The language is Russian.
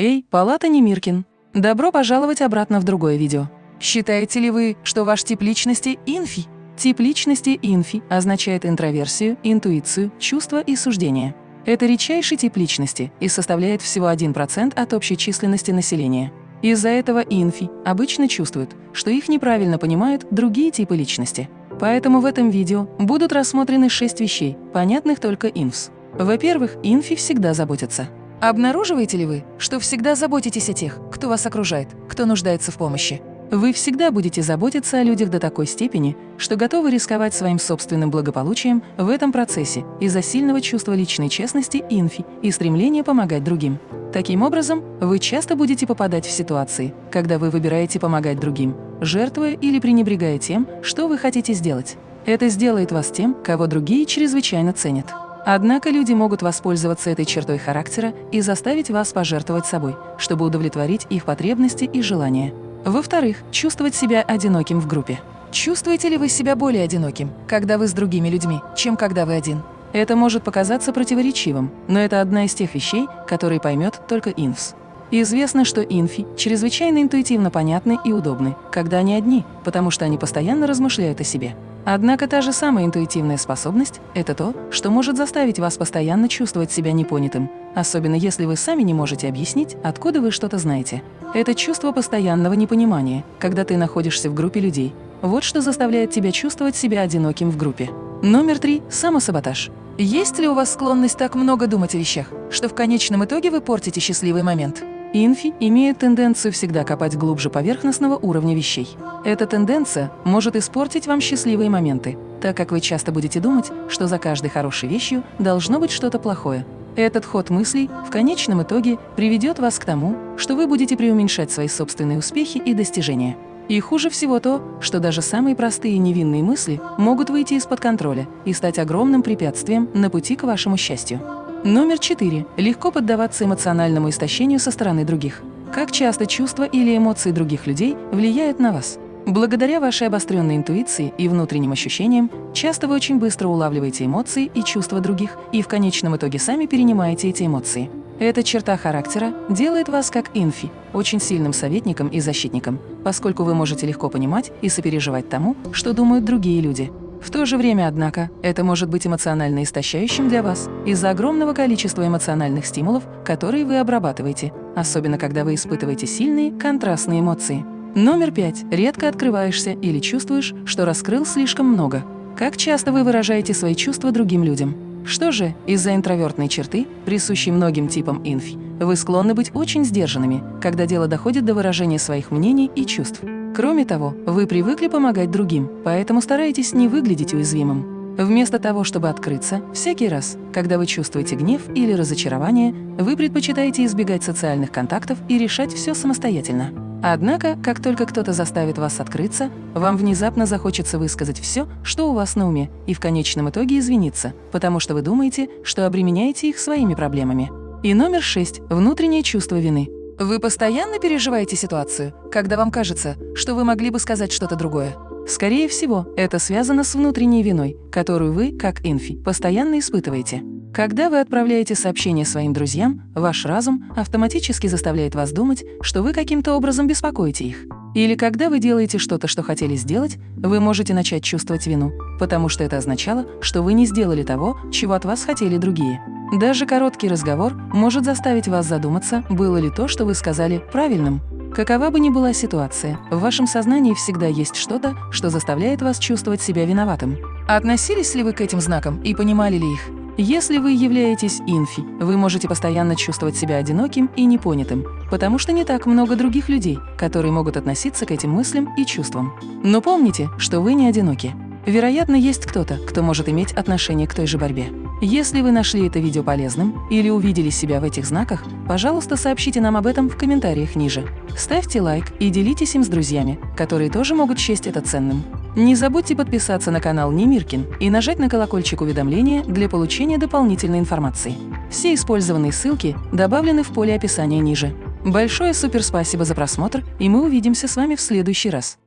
Эй, Палата Немиркин! Добро пожаловать обратно в другое видео. Считаете ли вы, что ваш тип личности – инфи? Тип личности инфи означает интроверсию, интуицию, чувства и суждения. Это редчайший тип личности и составляет всего 1% от общей численности населения. Из-за этого инфи обычно чувствуют, что их неправильно понимают другие типы личности. Поэтому в этом видео будут рассмотрены шесть вещей, понятных только инфс. Во-первых, инфи всегда заботятся. Обнаруживаете ли вы, что всегда заботитесь о тех, кто вас окружает, кто нуждается в помощи? Вы всегда будете заботиться о людях до такой степени, что готовы рисковать своим собственным благополучием в этом процессе из-за сильного чувства личной честности инфи и стремления помогать другим. Таким образом, вы часто будете попадать в ситуации, когда вы выбираете помогать другим, жертвуя или пренебрегая тем, что вы хотите сделать. Это сделает вас тем, кого другие чрезвычайно ценят. Однако люди могут воспользоваться этой чертой характера и заставить вас пожертвовать собой, чтобы удовлетворить их потребности и желания. Во-вторых, чувствовать себя одиноким в группе. Чувствуете ли вы себя более одиноким, когда вы с другими людьми, чем когда вы один? Это может показаться противоречивым, но это одна из тех вещей, которые поймет только инфс. Известно, что инфи чрезвычайно интуитивно понятны и удобны, когда они одни, потому что они постоянно размышляют о себе. Однако та же самая интуитивная способность – это то, что может заставить вас постоянно чувствовать себя непонятым, особенно если вы сами не можете объяснить, откуда вы что-то знаете. Это чувство постоянного непонимания, когда ты находишься в группе людей. Вот что заставляет тебя чувствовать себя одиноким в группе. Номер три – самосаботаж. Есть ли у вас склонность так много думать о вещах, что в конечном итоге вы портите счастливый момент? Инфи имеет тенденцию всегда копать глубже поверхностного уровня вещей. Эта тенденция может испортить вам счастливые моменты, так как вы часто будете думать, что за каждой хорошей вещью должно быть что-то плохое. Этот ход мыслей в конечном итоге приведет вас к тому, что вы будете преуменьшать свои собственные успехи и достижения. И хуже всего то, что даже самые простые невинные мысли могут выйти из-под контроля и стать огромным препятствием на пути к вашему счастью. Номер четыре. Легко поддаваться эмоциональному истощению со стороны других. Как часто чувства или эмоции других людей влияют на вас? Благодаря вашей обостренной интуиции и внутренним ощущениям, часто вы очень быстро улавливаете эмоции и чувства других и в конечном итоге сами перенимаете эти эмоции. Эта черта характера делает вас как инфи, очень сильным советником и защитником, поскольку вы можете легко понимать и сопереживать тому, что думают другие люди. В то же время, однако, это может быть эмоционально истощающим для вас из-за огромного количества эмоциональных стимулов, которые вы обрабатываете, особенно когда вы испытываете сильные контрастные эмоции. Номер пять. Редко открываешься или чувствуешь, что раскрыл слишком много. Как часто вы выражаете свои чувства другим людям? Что же, из-за интровертной черты, присущей многим типам инфи, вы склонны быть очень сдержанными, когда дело доходит до выражения своих мнений и чувств. Кроме того, вы привыкли помогать другим, поэтому стараетесь не выглядеть уязвимым. Вместо того, чтобы открыться, всякий раз, когда вы чувствуете гнев или разочарование, вы предпочитаете избегать социальных контактов и решать все самостоятельно. Однако, как только кто-то заставит вас открыться, вам внезапно захочется высказать все, что у вас на уме, и в конечном итоге извиниться, потому что вы думаете, что обременяете их своими проблемами. И номер шесть – внутреннее чувство вины. Вы постоянно переживаете ситуацию, когда вам кажется, что вы могли бы сказать что-то другое? Скорее всего, это связано с внутренней виной, которую вы, как инфи, постоянно испытываете. Когда вы отправляете сообщение своим друзьям, ваш разум автоматически заставляет вас думать, что вы каким-то образом беспокоите их. Или когда вы делаете что-то, что хотели сделать, вы можете начать чувствовать вину, потому что это означало, что вы не сделали того, чего от вас хотели другие. Даже короткий разговор может заставить вас задуматься, было ли то, что вы сказали, правильным. Какова бы ни была ситуация, в вашем сознании всегда есть что-то, что заставляет вас чувствовать себя виноватым. Относились ли вы к этим знакам и понимали ли их? Если вы являетесь инфи, вы можете постоянно чувствовать себя одиноким и непонятым, потому что не так много других людей, которые могут относиться к этим мыслям и чувствам. Но помните, что вы не одиноки. Вероятно, есть кто-то, кто может иметь отношение к той же борьбе. Если вы нашли это видео полезным или увидели себя в этих знаках, пожалуйста, сообщите нам об этом в комментариях ниже. Ставьте лайк и делитесь им с друзьями, которые тоже могут счесть это ценным. Не забудьте подписаться на канал Немиркин и нажать на колокольчик уведомления для получения дополнительной информации. Все использованные ссылки добавлены в поле описания ниже. Большое суперспасибо за просмотр, и мы увидимся с вами в следующий раз.